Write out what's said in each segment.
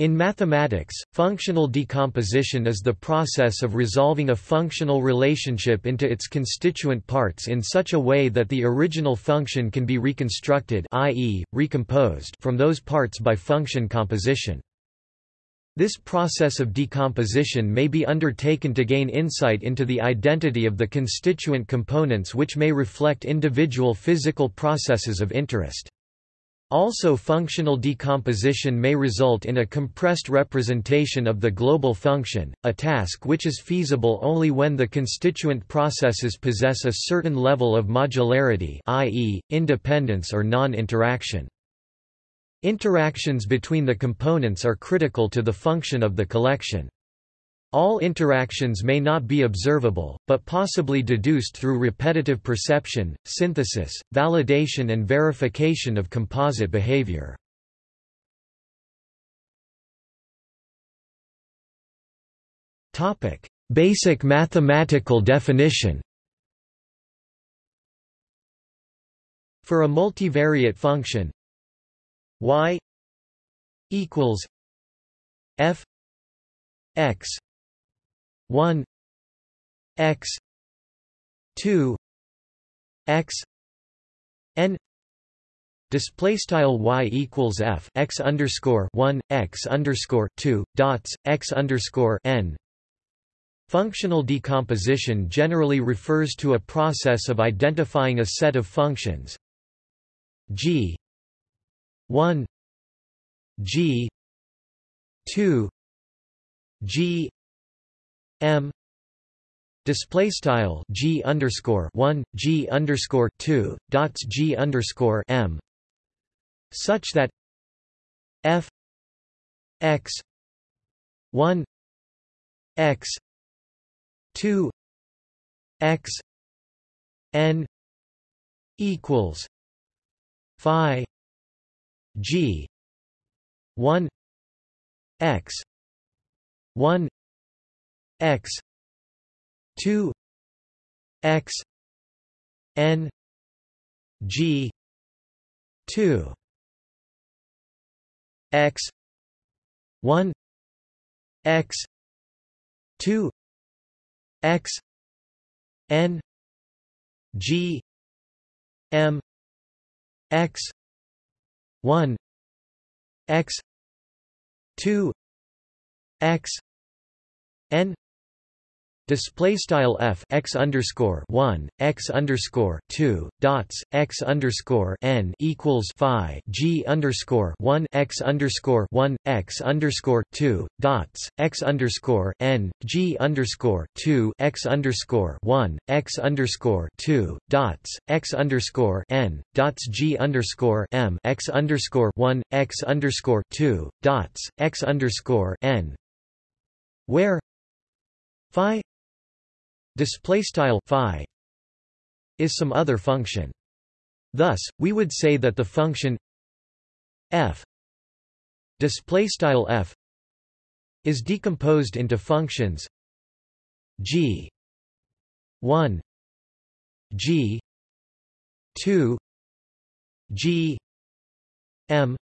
In mathematics, functional decomposition is the process of resolving a functional relationship into its constituent parts in such a way that the original function can be reconstructed i.e., recomposed from those parts by function composition. This process of decomposition may be undertaken to gain insight into the identity of the constituent components which may reflect individual physical processes of interest. Also functional decomposition may result in a compressed representation of the global function, a task which is feasible only when the constituent processes possess a certain level of modularity i.e., independence or non-interaction. Interactions between the components are critical to the function of the collection. All interactions may not be observable, but possibly deduced through repetitive perception, synthesis, validation and verification of composite behavior. Basic mathematical definition For a multivariate function y equals f x 1 x 2 x n display style y equals f x underscore 1 x underscore 2 dots x underscore n. Functional decomposition generally refers to a process of identifying a set of functions. G 1 g 2 g m. Display style g underscore one g underscore two dots g underscore m. Such that f x one x two x n equals phi g one x one x 2 x n g 2 x 1 x 2 x n g m x 1 x 2 x n Display style f x underscore one x underscore two dots x underscore n equals phi g underscore one x underscore one x underscore two dots x underscore n g underscore two x underscore one x underscore two dots x underscore n dots g underscore m x underscore one x underscore two dots x underscore n where phi display style phi is some other function. Thus, we would say that the function f display style f is decomposed into functions g 1 g 2 g m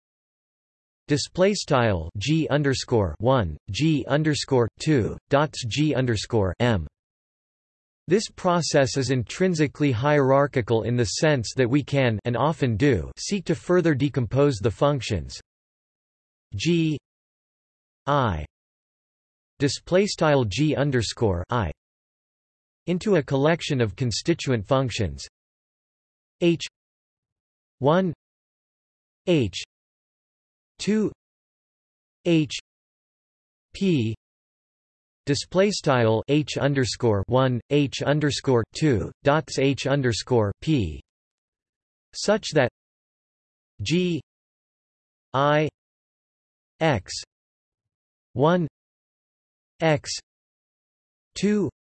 display style g underscore 1 g underscore 2 dots g underscore m this process is intrinsically hierarchical in the sense that we can and often do seek to further decompose the functions. G i display style g underscore i into a collection of constituent functions. H 1 h 2 h p Display style h underscore one h underscore two dots h underscore p such that g i x one x two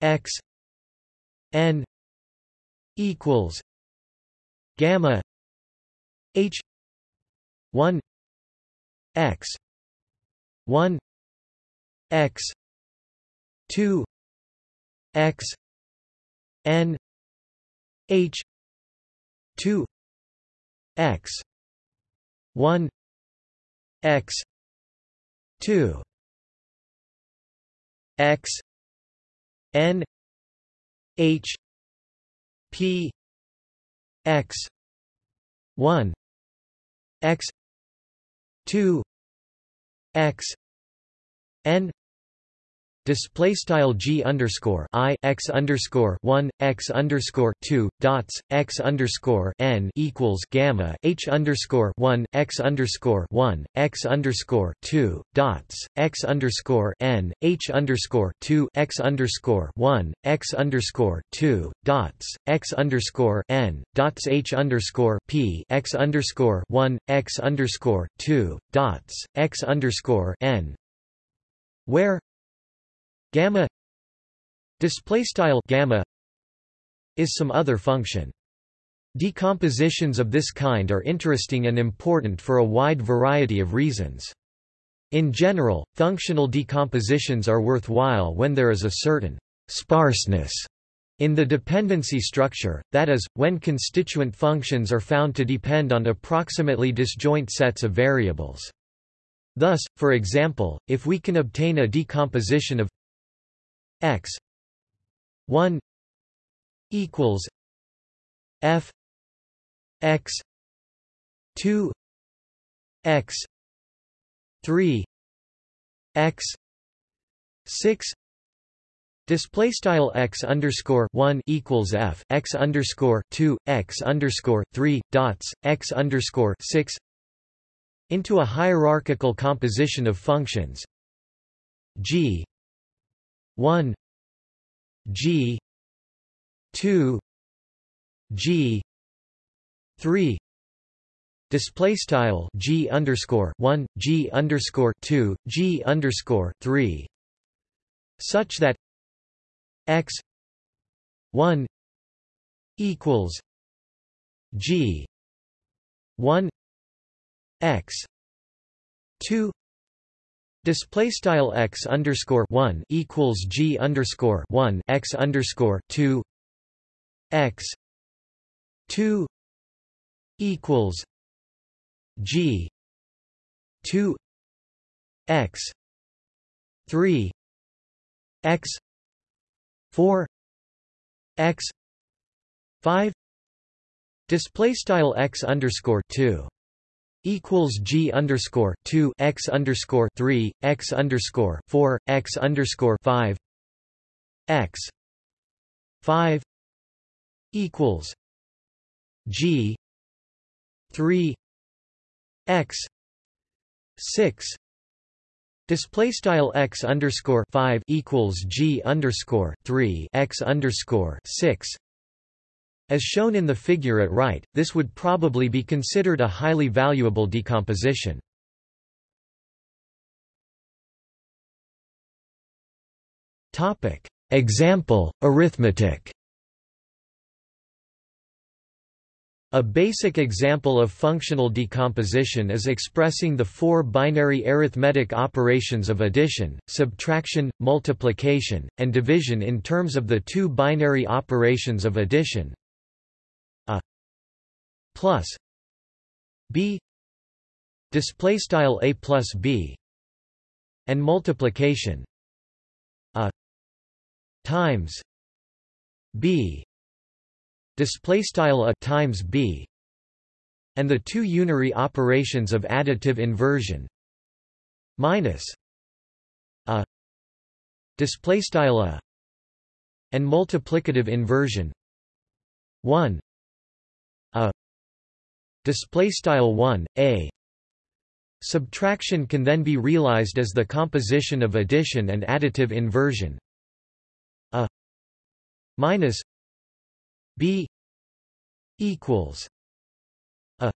x n equals gamma h one x one x 2 x n h 2 x 1 x 2 x n h p x 1 x 2 x n Display style g underscore i x underscore one x underscore two dots x underscore n equals gamma h underscore one x underscore one x underscore two dots x underscore n h underscore two x underscore one x underscore two dots x underscore n dots h underscore p x underscore one x underscore two dots x underscore n where gamma display style gamma is some other function decompositions of this kind are interesting and important for a wide variety of reasons in general functional decompositions are worthwhile when there is a certain sparseness in the dependency structure, that is, when constituent functions are found to depend on approximately disjoint sets of variables. Thus, for example, if we can obtain a decomposition of x 1 equals f x 2 x 3 x 6 Display style x underscore one equals f x underscore two x underscore three dots x underscore six into a hierarchical composition of functions. G 1 G 2 G 3 display style G underscore 1 G underscore 2 G underscore 3 such that X 1 equals G 1 X 2 Display style x underscore one equals g underscore one x underscore two x two equals g two x three x four x five display style x underscore two equals G underscore two x underscore three x underscore four x underscore five. X five equals G three x six. Display style x underscore five equals G underscore three x underscore six as shown in the figure at right, this would probably be considered a highly valuable decomposition. Example, arithmetic A basic example of functional decomposition is expressing the four binary arithmetic operations of addition, subtraction, multiplication, and division in terms of the two binary operations of addition, plus b display style a plus b and multiplication a times b display style a times b and the two unary operations of additive inversion minus a display style a and multiplicative inversion 1 a display style 1 a. Subtraction can then be realized as the composition of addition and additive inversion. A minus b equals a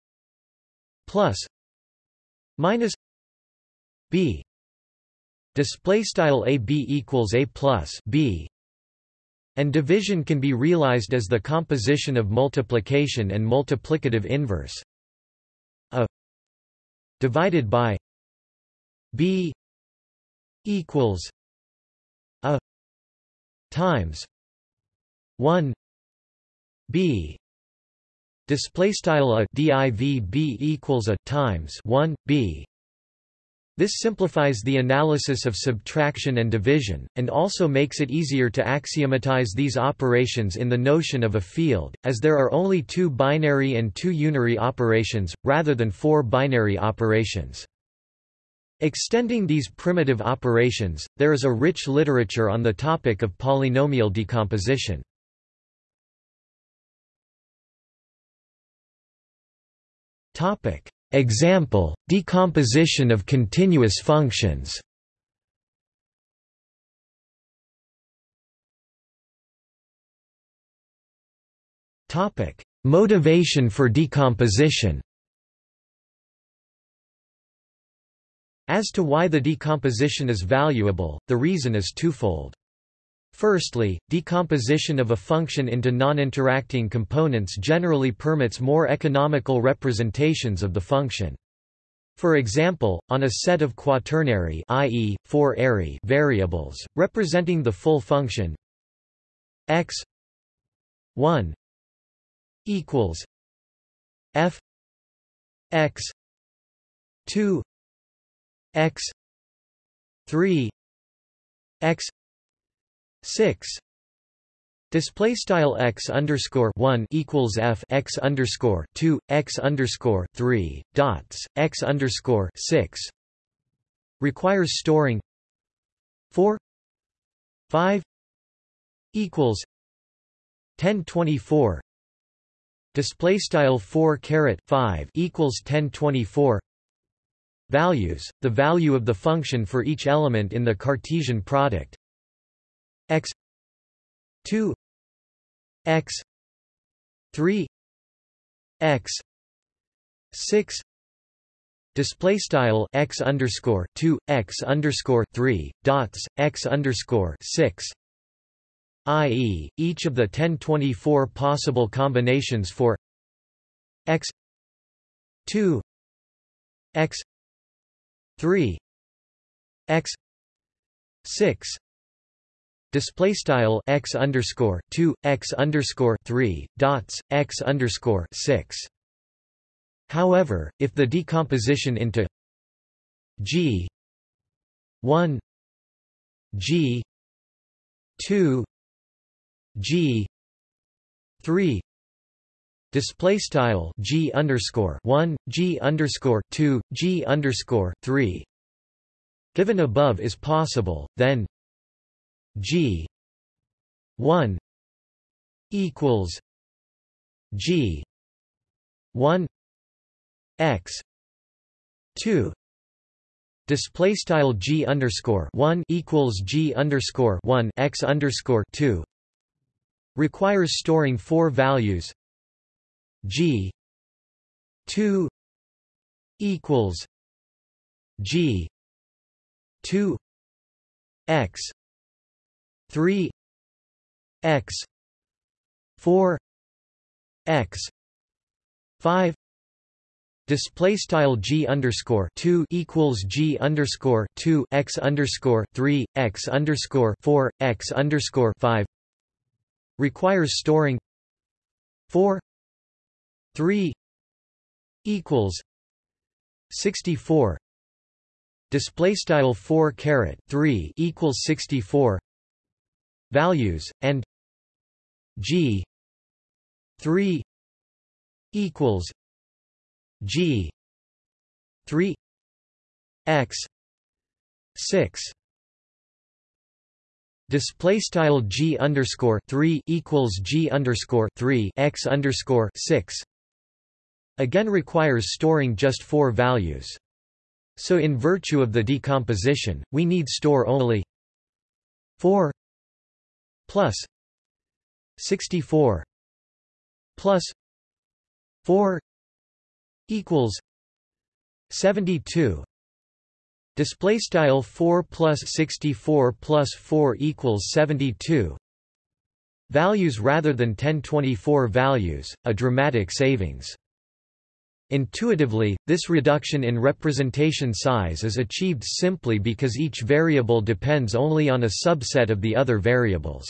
plus minus b. Display style a b equals a plus b and division can be realized as the composition of multiplication and multiplicative inverse. A divided by b equals a times 1 b display style a div b equals a times 1 b This simplifies the analysis of subtraction and division, and also makes it easier to axiomatize these operations in the notion of a field, as there are only two binary and two unary operations, rather than four binary operations. Extending these primitive operations, there is a rich literature on the topic of polynomial decomposition. Example, decomposition of continuous functions Motivation for decomposition As to why the decomposition is valuable, the reason is twofold. Firstly, decomposition of a function into non-interacting components generally permits more economical representations of the function. For example, on a set of quaternary i.e., four ary variables, representing the full function x 1 equals f x 2 x 3 x 6 Display style x underscore one equals f x underscore two x underscore three dots x underscore six. Requires storing. Four. Five. Equals. Ten twenty four display style four caret five equals ten twenty four values, the value of the function for each element in the Cartesian product x 2 x 3 x 6 display style x underscore 2 x underscore 3 dots x underscore 6 i.e., each of the 1024 possible combinations for x 2 x 3 x 6 display style x underscore 2 x underscore 3 dots x underscore 6 however if the decomposition into g 1 g 2 g 3 display style g underscore one g underscore two g underscore three given above is possible, then g one equals g one x two display style g underscore one equals g underscore one x underscore two requires storing four values. G two equals G two X three X four X five Display style g underscore two equals g underscore two x underscore three x underscore four x underscore five requires storing four 3 equals 64 display style 4 caret 3 equals 64 values and g 3 equals g 3 x 6 Display style g underscore three equals g underscore three x underscore six again requires storing just four values. So in virtue of the decomposition, we need store only 4 plus 64 plus 4 equals 72 display style 4 plus 64 plus 4 equals 72 values rather than 1024 values a dramatic savings Intuitively, this reduction in representation size is achieved simply because each variable depends only on a subset of the other variables.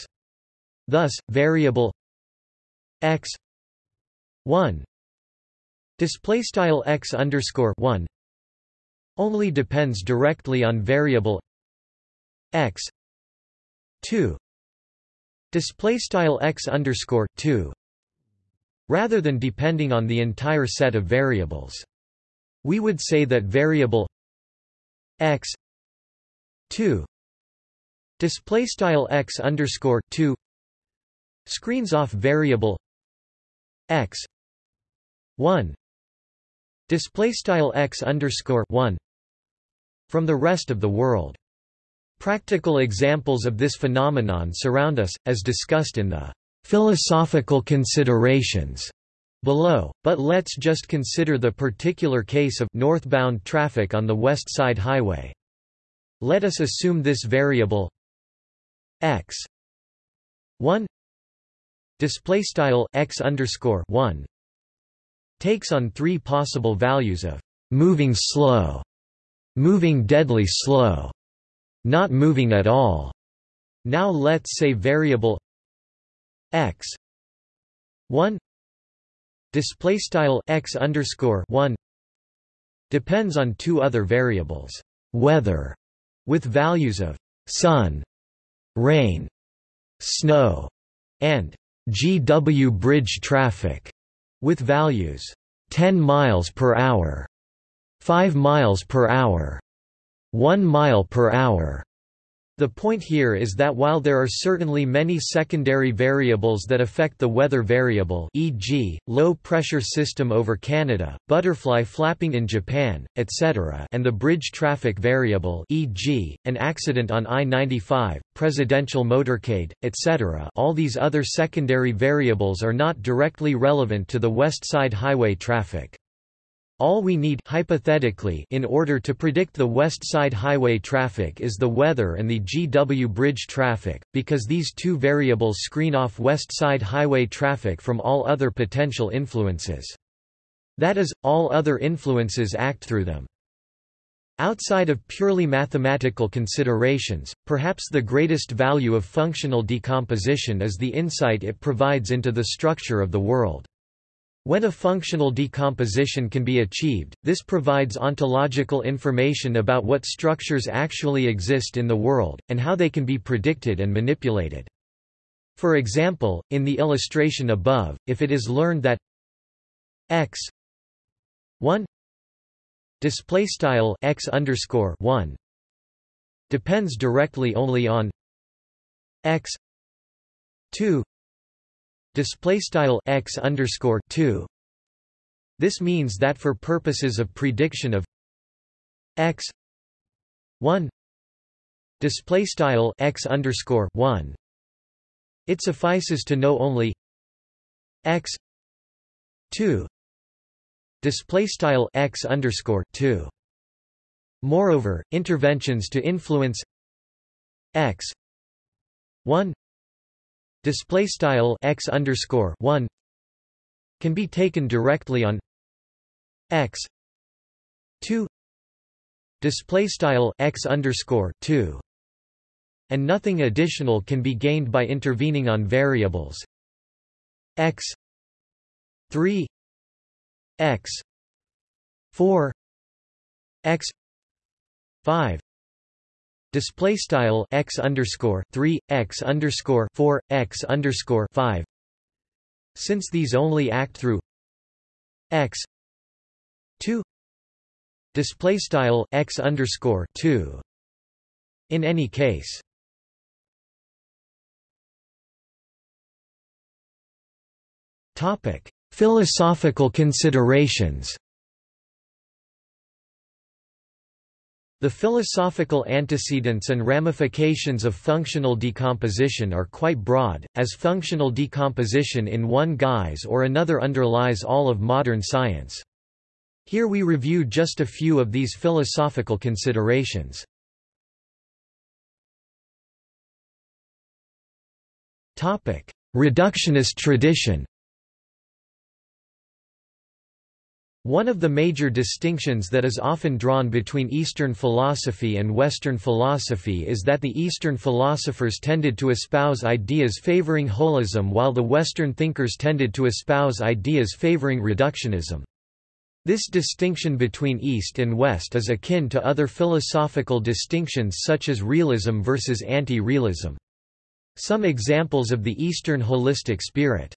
Thus, variable x 1 display style x underscore 1 only depends directly on variable x 2 display style x underscore 2 rather than depending on the entire set of variables. We would say that variable x 2 display style x underscore 2 screens off variable x 1 display style x underscore 1 from the rest of the world. Practical examples of this phenomenon surround us, as discussed in the philosophical considerations below, but let's just consider the particular case of northbound traffic on the West Side Highway. Let us assume this variable x 1 display style x underscore 1 takes on three possible values of moving slow, moving deadly slow, not moving at all. Now let's say variable x. 1 display style x underscore 1 depends on two other variables. Weather with values of sun rain snow and GW bridge traffic with values 10 miles per hour 5 miles per hour 1 mile per hour the point here is that while there are certainly many secondary variables that affect the weather variable e.g., low-pressure system over Canada, butterfly flapping in Japan, etc. and the bridge traffic variable e.g., an accident on I-95, presidential motorcade, etc. all these other secondary variables are not directly relevant to the West Side Highway traffic. All we need hypothetically in order to predict the West Side Highway traffic is the weather and the GW Bridge traffic, because these two variables screen off West Side Highway traffic from all other potential influences. That is, all other influences act through them. Outside of purely mathematical considerations, perhaps the greatest value of functional decomposition is the insight it provides into the structure of the world. When a functional decomposition can be achieved, this provides ontological information about what structures actually exist in the world, and how they can be predicted and manipulated. For example, in the illustration above, if it is learned that x 1 display style x underscore 1 depends directly only on x 2 display style x underscore 2 this means that for purposes of prediction of x 1 display style x underscore 1 it suffices to know only x 2 display style x underscore 2 moreover interventions to influence x 1 display style x underscore 1 can be taken directly on x 2 display style x underscore 2 and nothing additional can be gained by intervening on variables x 3 x 4 x 5 display style x underscore 3 x underscore 4 x underscore 5 since these only act through x 2 display style x underscore 2 in any case topic philosophical considerations The philosophical antecedents and ramifications of functional decomposition are quite broad, as functional decomposition in one guise or another underlies all of modern science. Here we review just a few of these philosophical considerations. Reductionist tradition One of the major distinctions that is often drawn between Eastern philosophy and Western philosophy is that the Eastern philosophers tended to espouse ideas favoring holism while the Western thinkers tended to espouse ideas favoring reductionism. This distinction between East and West is akin to other philosophical distinctions such as realism versus anti-realism. Some examples of the Eastern holistic spirit.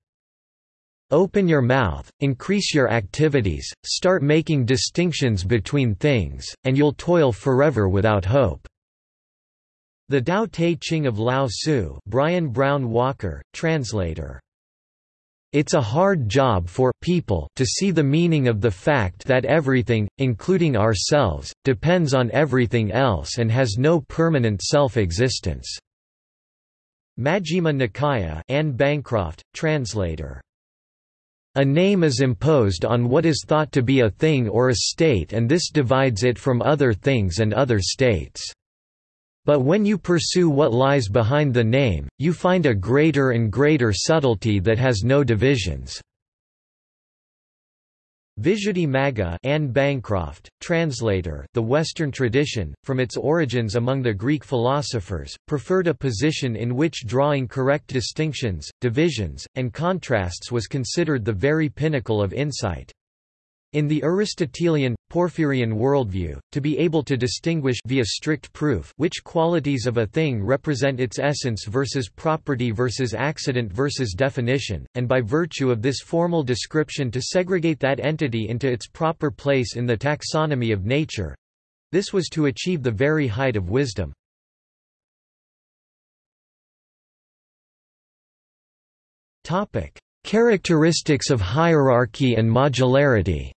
Open your mouth, increase your activities, start making distinctions between things, and you'll toil forever without hope. The Tao Te Ching of Lao Tzu Brian Brown Walker, translator it's a hard job for people to see the meaning of the fact that everything, including ourselves, depends on everything else and has no permanent self-existence." Majjhima Nikaya Anne Bancroft, translator. A name is imposed on what is thought to be a thing or a state and this divides it from other things and other states. But when you pursue what lies behind the name, you find a greater and greater subtlety that has no divisions. Visuddhimagga Anne Bancroft, translator The Western tradition, from its origins among the Greek philosophers, preferred a position in which drawing correct distinctions, divisions, and contrasts was considered the very pinnacle of insight. In the Aristotelian, Porphyrian worldview, to be able to distinguish via strict proof which qualities of a thing represent its essence versus property versus accident versus definition, and by virtue of this formal description to segregate that entity into its proper place in the taxonomy of nature—this was to achieve the very height of wisdom. Topic: Characteristics of hierarchy and modularity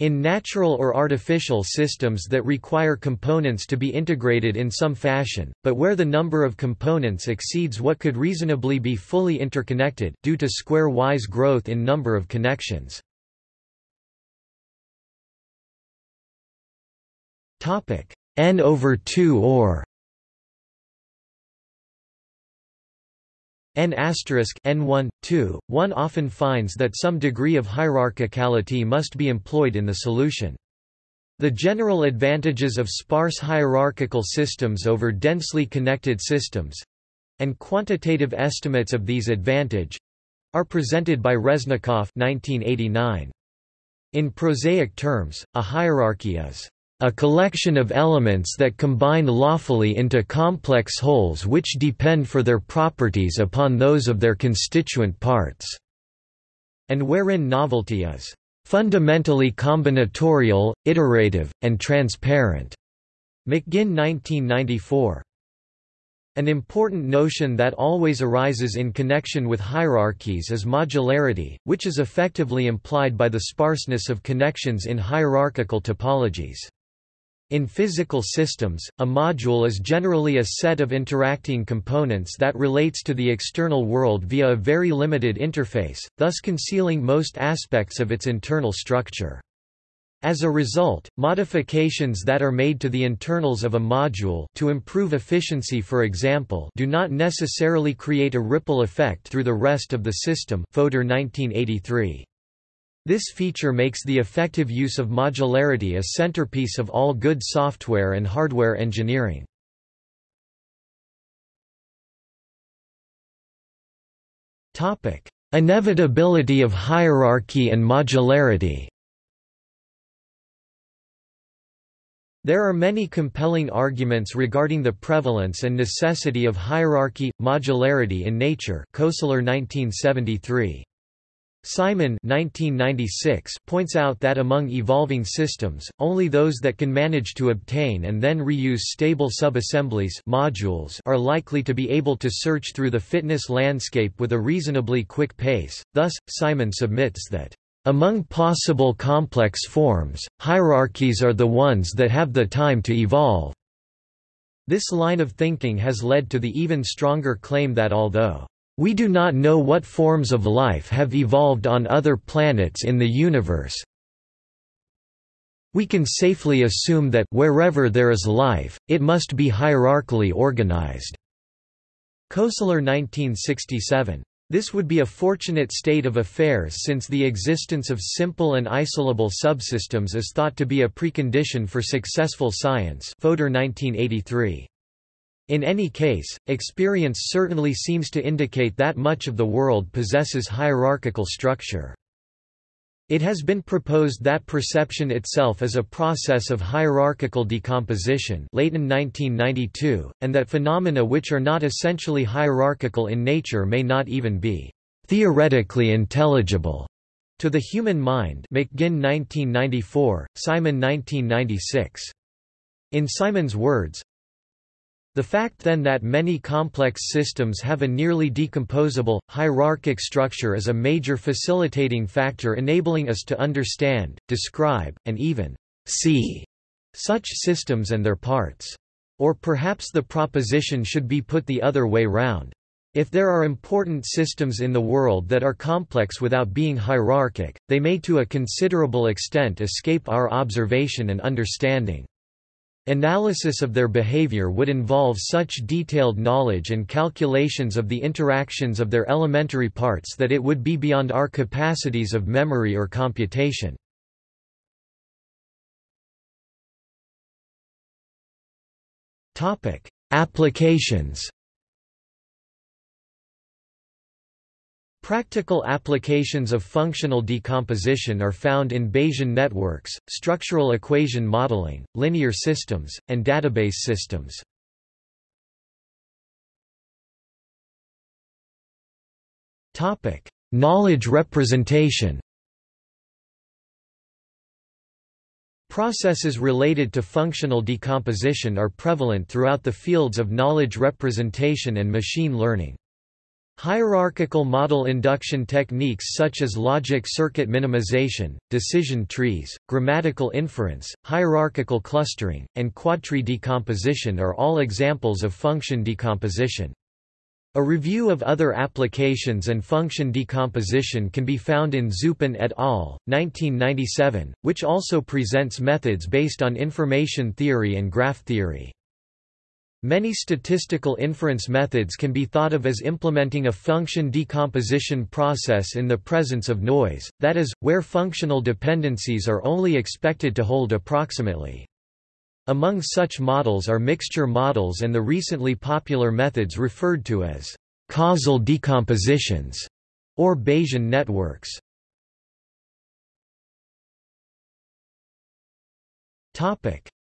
In natural or artificial systems that require components to be integrated in some fashion, but where the number of components exceeds what could reasonably be fully interconnected due to square-wise growth in number of connections. n over 2 or N N1, 2, one often finds that some degree of hierarchicality must be employed in the solution. The general advantages of sparse hierarchical systems over densely connected systems—and quantitative estimates of these advantage—are presented by Resnikoff 1989. In prosaic terms, a hierarchy is a collection of elements that combine lawfully into complex wholes which depend for their properties upon those of their constituent parts, and wherein novelty is fundamentally combinatorial, iterative, and transparent. McGinn 1994. An important notion that always arises in connection with hierarchies is modularity, which is effectively implied by the sparseness of connections in hierarchical topologies. In physical systems, a module is generally a set of interacting components that relates to the external world via a very limited interface, thus concealing most aspects of its internal structure. As a result, modifications that are made to the internals of a module to improve efficiency for example do not necessarily create a ripple effect through the rest of the system Fodor 1983. This feature makes the effective use of modularity a centerpiece of all good software and hardware engineering. Inevitability of hierarchy and modularity There are many compelling arguments regarding the prevalence and necessity of hierarchy, modularity in nature Koestler 1973. Simon 1996 points out that among evolving systems, only those that can manage to obtain and then reuse stable subassemblies modules are likely to be able to search through the fitness landscape with a reasonably quick pace. Thus, Simon submits that among possible complex forms, hierarchies are the ones that have the time to evolve. This line of thinking has led to the even stronger claim that although we do not know what forms of life have evolved on other planets in the universe. We can safely assume that wherever there is life, it must be hierarchically organized. Koestler 1967. This would be a fortunate state of affairs since the existence of simple and isolable subsystems is thought to be a precondition for successful science Fodor 1983. In any case, experience certainly seems to indicate that much of the world possesses hierarchical structure. It has been proposed that perception itself is a process of hierarchical decomposition Leyton 1992, and that phenomena which are not essentially hierarchical in nature may not even be «theoretically intelligible» to the human mind McGinn 1994, Simon 1996. In Simon's words, the fact then that many complex systems have a nearly decomposable, hierarchic structure is a major facilitating factor enabling us to understand, describe, and even see such systems and their parts. Or perhaps the proposition should be put the other way round. If there are important systems in the world that are complex without being hierarchic, they may to a considerable extent escape our observation and understanding. Analysis of their behavior would involve such detailed knowledge and calculations of the interactions of their elementary parts that it would be beyond our capacities of memory or computation. Applications Practical applications of functional decomposition are found in Bayesian networks, structural equation modeling, linear systems, and database systems. Topic: Knowledge representation Processes related to functional decomposition are prevalent throughout the fields of knowledge representation and machine learning. Hierarchical model induction techniques such as logic circuit minimization, decision trees, grammatical inference, hierarchical clustering, and quadtree decomposition are all examples of function decomposition. A review of other applications and function decomposition can be found in Zupan et al., 1997, which also presents methods based on information theory and graph theory. Many statistical inference methods can be thought of as implementing a function decomposition process in the presence of noise, that is, where functional dependencies are only expected to hold approximately. Among such models are mixture models and the recently popular methods referred to as causal decompositions or Bayesian networks.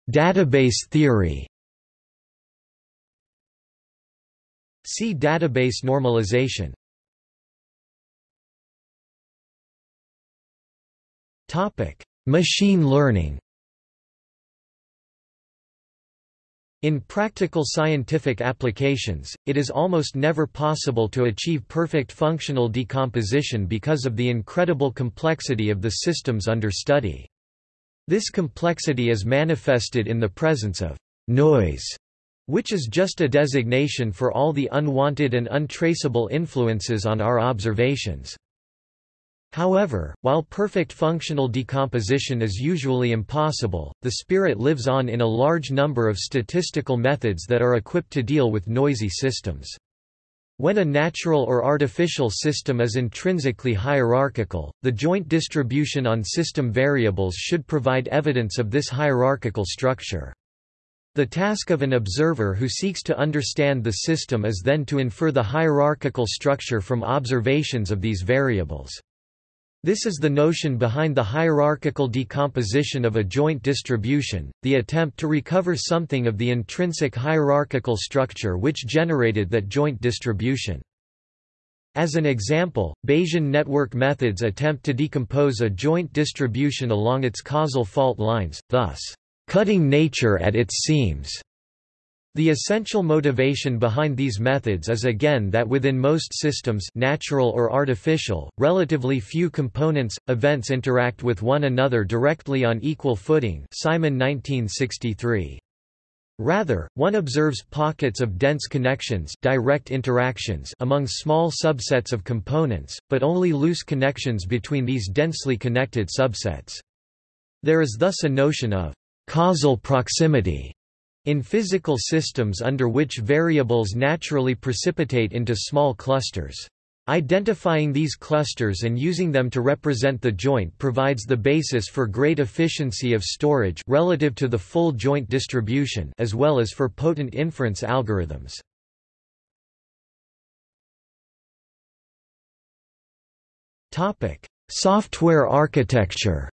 Database theory See database normalization. Topic: Machine learning. In practical scientific applications, it is almost never possible to achieve perfect functional decomposition because of the incredible complexity of the systems under study. This complexity is manifested in the presence of noise which is just a designation for all the unwanted and untraceable influences on our observations. However, while perfect functional decomposition is usually impossible, the spirit lives on in a large number of statistical methods that are equipped to deal with noisy systems. When a natural or artificial system is intrinsically hierarchical, the joint distribution on system variables should provide evidence of this hierarchical structure. The task of an observer who seeks to understand the system is then to infer the hierarchical structure from observations of these variables. This is the notion behind the hierarchical decomposition of a joint distribution, the attempt to recover something of the intrinsic hierarchical structure which generated that joint distribution. As an example, Bayesian network methods attempt to decompose a joint distribution along its causal fault lines, thus cutting nature at its seams. The essential motivation behind these methods is again that within most systems natural or artificial, relatively few components, events interact with one another directly on equal footing Simon 1963. Rather, one observes pockets of dense connections direct interactions among small subsets of components, but only loose connections between these densely connected subsets. There is thus a notion of causal proximity in physical systems under which variables naturally precipitate into small clusters. Identifying these clusters and using them to represent the joint provides the basis for great efficiency of storage relative to the full joint distribution as well as for potent inference algorithms. Software architecture.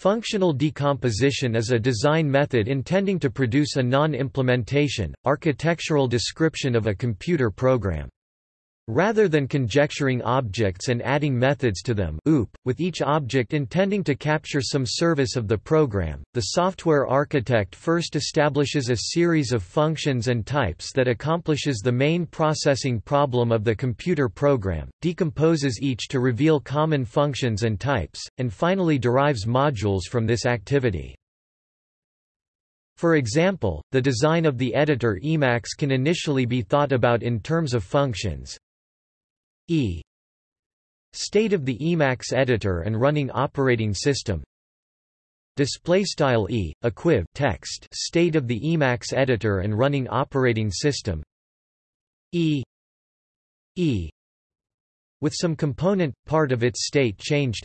Functional decomposition is a design method intending to produce a non-implementation, architectural description of a computer program. Rather than conjecturing objects and adding methods to them OOP, with each object intending to capture some service of the program, the software architect first establishes a series of functions and types that accomplishes the main processing problem of the computer program, decomposes each to reveal common functions and types, and finally derives modules from this activity. For example, the design of the editor Emacs can initially be thought about in terms of functions, E. State of the Emacs editor and running operating system. Display style E equiv text. State of the Emacs editor and running operating system. E. E. With some component part of its state changed.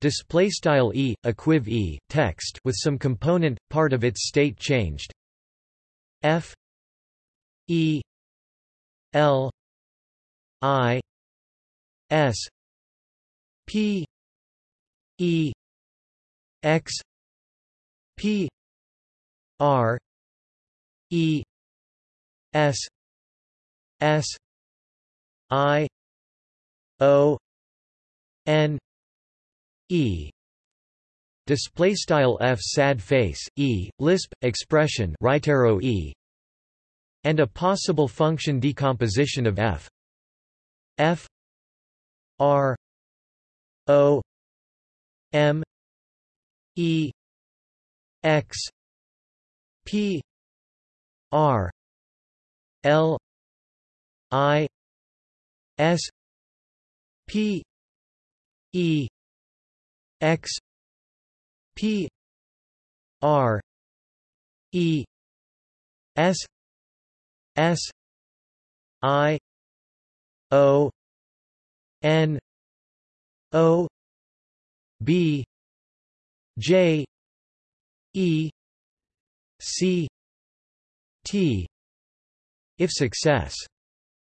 Display style E equiv E text. With some component part of its state changed. F. E. L I S P E X P R E S S I O N E display style f sad face e lisp expression right arrow e and a possible function decomposition of f F R O M E X P R L I S P E X P R E S S I O N O B J E C T if success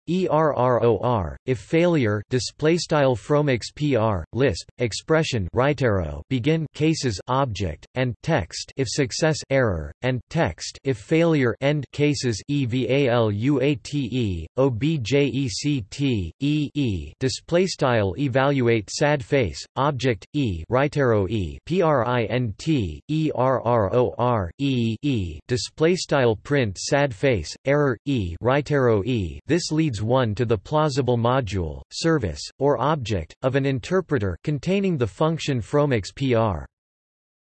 ERROR if failure display style fromix PR lisp expression arrow begin cases object and text if success error and text if failure end cases EVALUATE OBJECT E display style evaluate sad face object E arrow E PRINT ERROR display style print sad face error E arrow E this leads one to the plausible module, service, or object, of an interpreter containing the function fromix PR.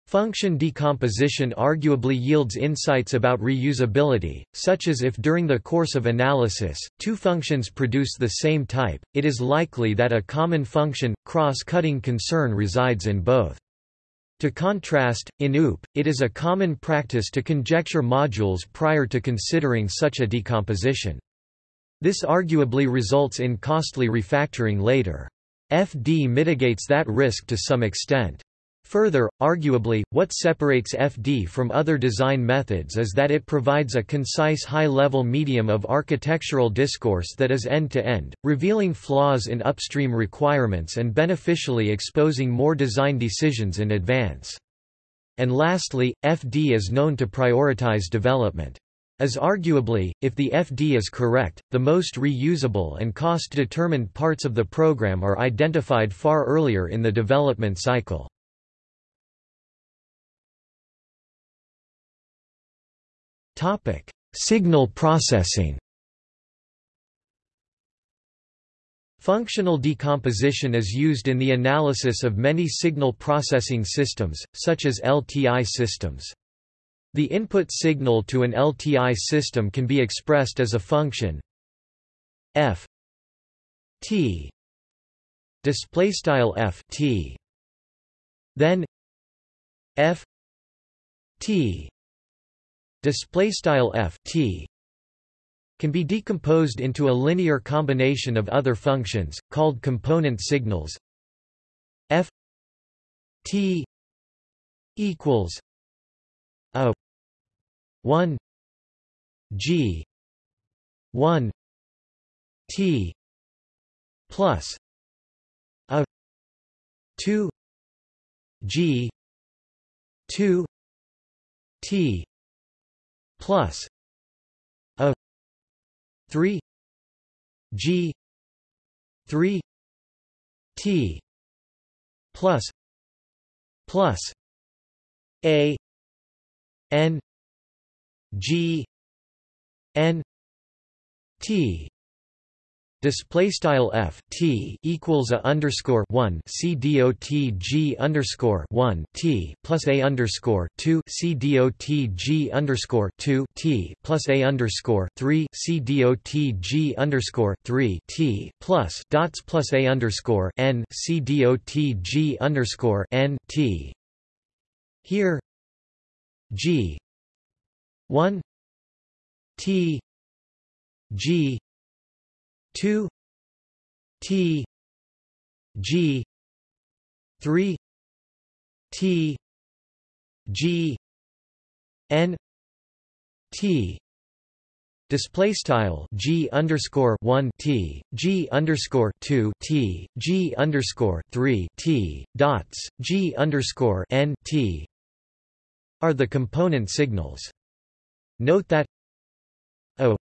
Function decomposition arguably yields insights about reusability, such as if during the course of analysis, two functions produce the same type, it is likely that a common function, cross-cutting concern resides in both. To contrast, in OOP, it is a common practice to conjecture modules prior to considering such a decomposition. This arguably results in costly refactoring later. FD mitigates that risk to some extent. Further, arguably, what separates FD from other design methods is that it provides a concise high-level medium of architectural discourse that is end-to-end, -end, revealing flaws in upstream requirements and beneficially exposing more design decisions in advance. And lastly, FD is known to prioritize development as arguably, if the FD is correct, the most reusable and cost-determined parts of the program are identified far earlier in the development cycle. Signal processing Functional decomposition is used in the analysis of many signal processing systems, such as LTI systems. The input signal to an LTI system can be expressed as a function f t display style f t. Then f t display style f t can be decomposed into a linear combination of other functions, called component signals. F t equals a 1 g 1 t plus a 2 g 2 t plus a 3 g 3 t plus plus a n g n t Display style f t equals a underscore one c dot g underscore one t plus a underscore two c dot g underscore two t plus a underscore three c dot g underscore three t plus dots plus a underscore n c dot g underscore n t. Here g one t g 2 T G 3 T G N T Display style G underscore one T G underscore two T G underscore three T dots G underscore N T are the component signals. Note that O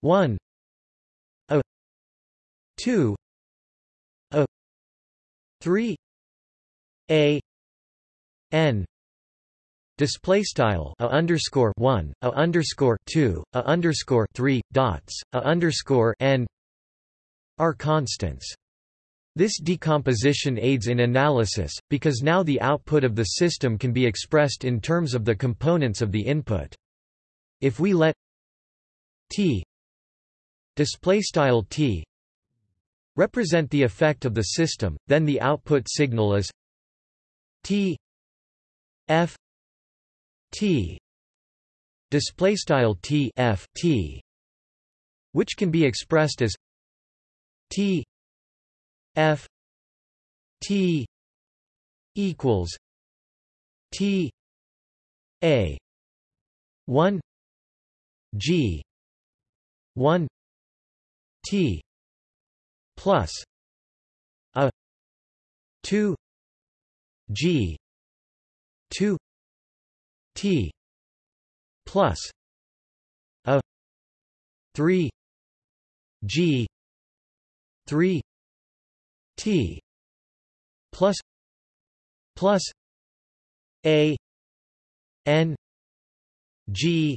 one 2 a 3 a n. Display style a underscore 1 a underscore 2 a underscore 3 dots a underscore n. Are constants. This decomposition aids in analysis, because now the output of the system can be expressed in terms of the components of the input. If we let t display style t represent the effect of the system, then the output signal is T F T display style T F T which can be expressed as T F T equals T A 1 G. 1 T plus a 2 g 2 t plus a 3 g 3 t plus plus a n g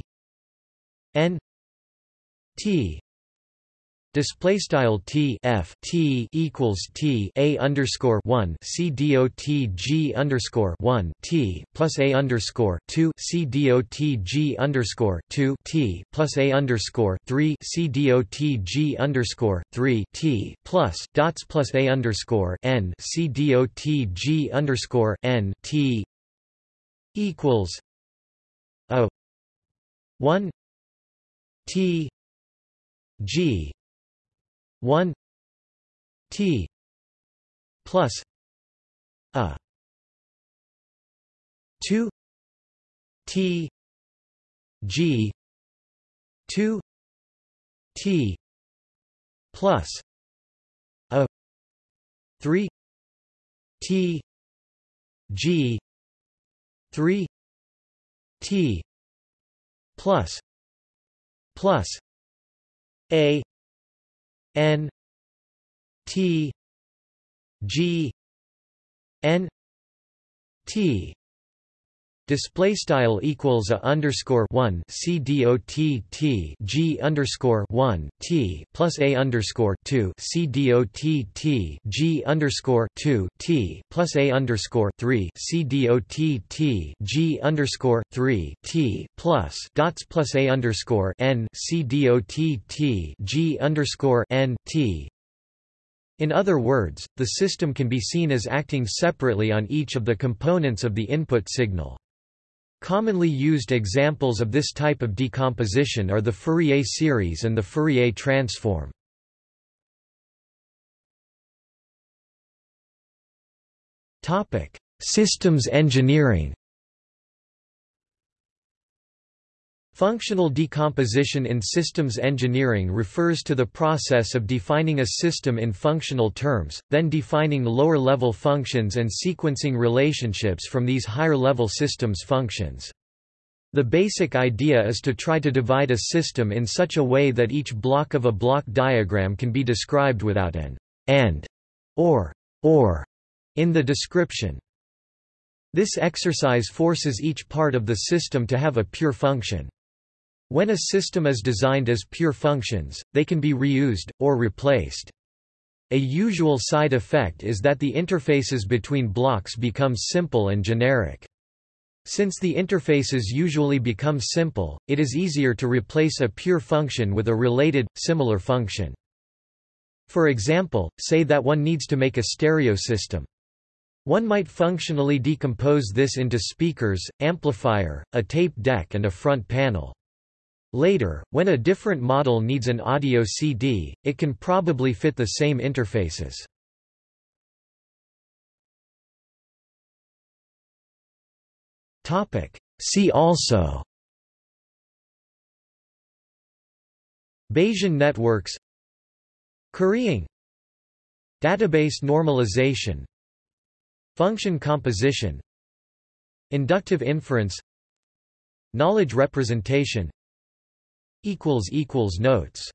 n t Display style T F T equals T A underscore one C D O T G underscore one T plus A underscore two C D O T G underscore two T plus A underscore three C D O T G underscore three T plus dots plus A underscore N C D O T G underscore N T equals O one T G 1 t plus a 2 t g 2 t plus a 3 t g 3 t plus plus a N T G N T Display style equals a underscore one C D O T T G underscore one T plus A underscore two C D O T T G underscore two T plus A underscore three C D O T T G underscore three T plus dots plus A underscore N C D O T T G underscore N T in other words, the system can be seen as acting separately on each of the components of the input signal. Commonly used examples of this type of decomposition are the Fourier series and the Fourier transform. Systems engineering Functional decomposition in systems engineering refers to the process of defining a system in functional terms, then defining lower-level functions and sequencing relationships from these higher-level systems functions. The basic idea is to try to divide a system in such a way that each block of a block diagram can be described without an and or or in the description. This exercise forces each part of the system to have a pure function. When a system is designed as pure functions, they can be reused, or replaced. A usual side effect is that the interfaces between blocks become simple and generic. Since the interfaces usually become simple, it is easier to replace a pure function with a related, similar function. For example, say that one needs to make a stereo system. One might functionally decompose this into speakers, amplifier, a tape deck and a front panel. Later, when a different model needs an audio CD, it can probably fit the same interfaces. See also Bayesian networks Currying Database normalization Function composition Inductive inference Knowledge representation Notes